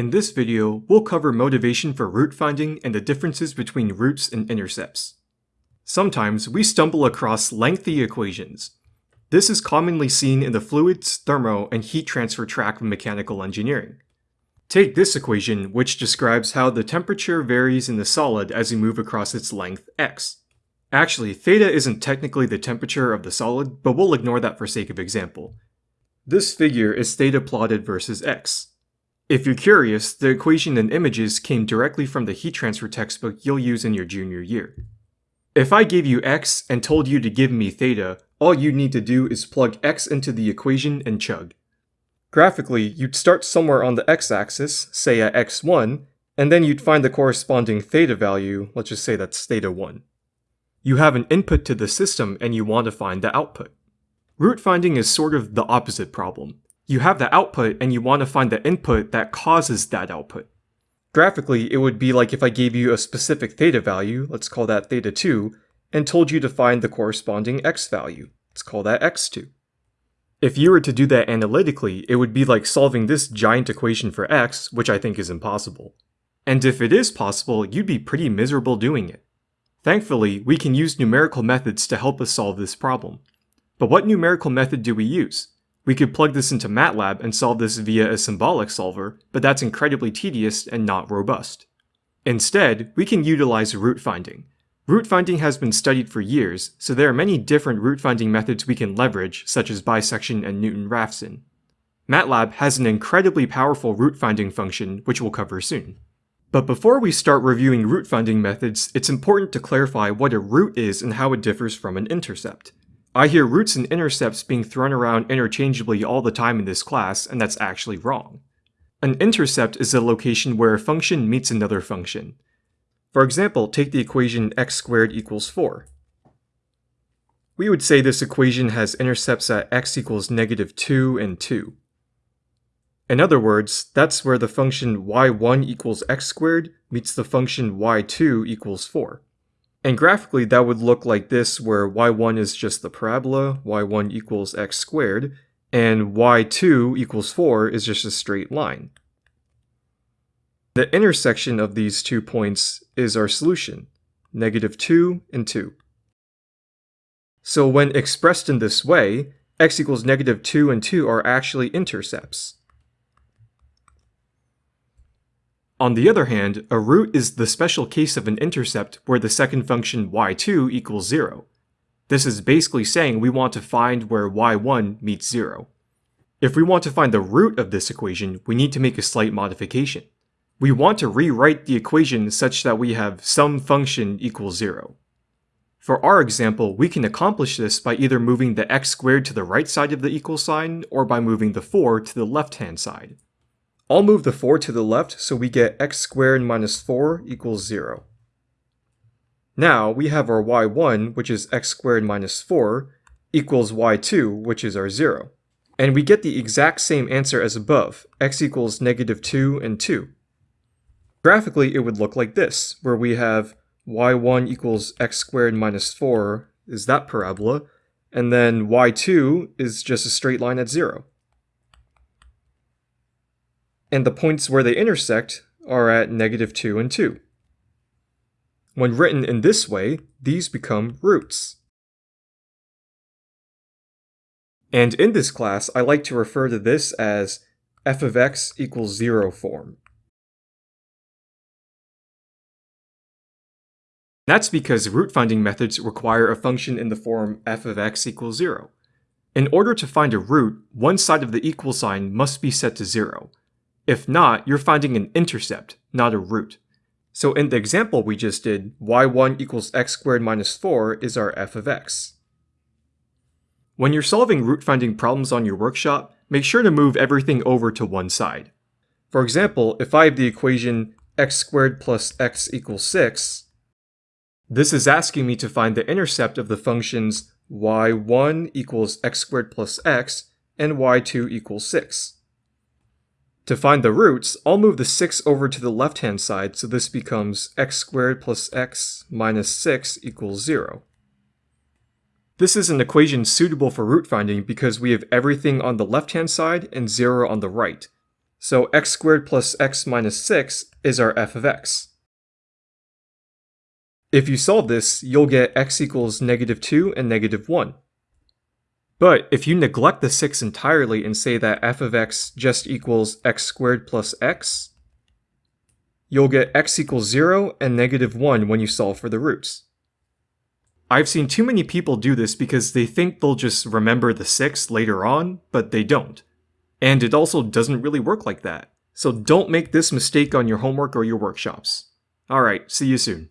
In this video, we'll cover motivation for root finding and the differences between roots and intercepts. Sometimes we stumble across lengthy equations. This is commonly seen in the fluids, thermo, and heat transfer track of mechanical engineering. Take this equation, which describes how the temperature varies in the solid as you move across its length x. Actually, theta isn't technically the temperature of the solid, but we'll ignore that for sake of example. This figure is theta plotted versus x. If you're curious, the equation and images came directly from the heat transfer textbook you'll use in your junior year. If I gave you x and told you to give me theta, all you'd need to do is plug x into the equation and chug. Graphically, you'd start somewhere on the x-axis, say at x1, and then you'd find the corresponding theta value, let's just say that's theta 1. You have an input to the system and you want to find the output. Root finding is sort of the opposite problem you have the output and you want to find the input that causes that output. Graphically, it would be like if I gave you a specific theta value, let's call that theta 2, and told you to find the corresponding x value. Let's call that x2. If you were to do that analytically, it would be like solving this giant equation for x, which I think is impossible. And if it is possible, you'd be pretty miserable doing it. Thankfully, we can use numerical methods to help us solve this problem. But what numerical method do we use? We could plug this into MATLAB and solve this via a symbolic solver, but that's incredibly tedious and not robust. Instead, we can utilize root finding. Root finding has been studied for years, so there are many different root finding methods we can leverage, such as bisection and Newton-Raphson. MATLAB has an incredibly powerful root finding function, which we'll cover soon. But before we start reviewing root finding methods, it's important to clarify what a root is and how it differs from an intercept. I hear roots and intercepts being thrown around interchangeably all the time in this class, and that's actually wrong. An intercept is a location where a function meets another function. For example, take the equation x squared equals 4. We would say this equation has intercepts at x equals negative 2 and 2. In other words, that's where the function y1 equals x squared meets the function y2 equals 4. And graphically, that would look like this, where y1 is just the parabola, y1 equals x squared, and y2 equals 4 is just a straight line. The intersection of these two points is our solution, negative 2 and 2. So when expressed in this way, x equals negative 2 and 2 are actually intercepts. On the other hand, a root is the special case of an intercept where the second function y2 equals 0. This is basically saying we want to find where y1 meets 0. If we want to find the root of this equation, we need to make a slight modification. We want to rewrite the equation such that we have some function equals 0. For our example, we can accomplish this by either moving the x squared to the right side of the equal sign, or by moving the 4 to the left-hand side. I'll move the 4 to the left so we get x squared minus 4 equals 0. Now we have our y1, which is x squared minus 4, equals y2, which is our 0. And we get the exact same answer as above, x equals negative 2 and 2. Graphically, it would look like this, where we have y1 equals x squared minus 4 is that parabola, and then y2 is just a straight line at 0 and the points where they intersect are at negative 2 and 2. When written in this way, these become roots. And in this class, I like to refer to this as f of x equals 0 form. That's because root finding methods require a function in the form f of x equals 0. In order to find a root, one side of the equal sign must be set to 0, if not, you're finding an intercept, not a root. So in the example we just did, y1 equals x squared minus 4 is our f of x. When you're solving root finding problems on your workshop, make sure to move everything over to one side. For example, if I have the equation x squared plus x equals 6, this is asking me to find the intercept of the functions y1 equals x squared plus x and y2 equals 6. To find the roots, I'll move the 6 over to the left-hand side, so this becomes x squared plus x minus 6 equals 0. This is an equation suitable for root finding because we have everything on the left-hand side and 0 on the right. So x squared plus x minus 6 is our f of x. If you solve this, you'll get x equals negative 2 and negative 1. But if you neglect the 6 entirely and say that f of x just equals x squared plus x, you'll get x equals 0 and negative 1 when you solve for the roots. I've seen too many people do this because they think they'll just remember the 6 later on, but they don't. And it also doesn't really work like that. So don't make this mistake on your homework or your workshops. Alright, see you soon.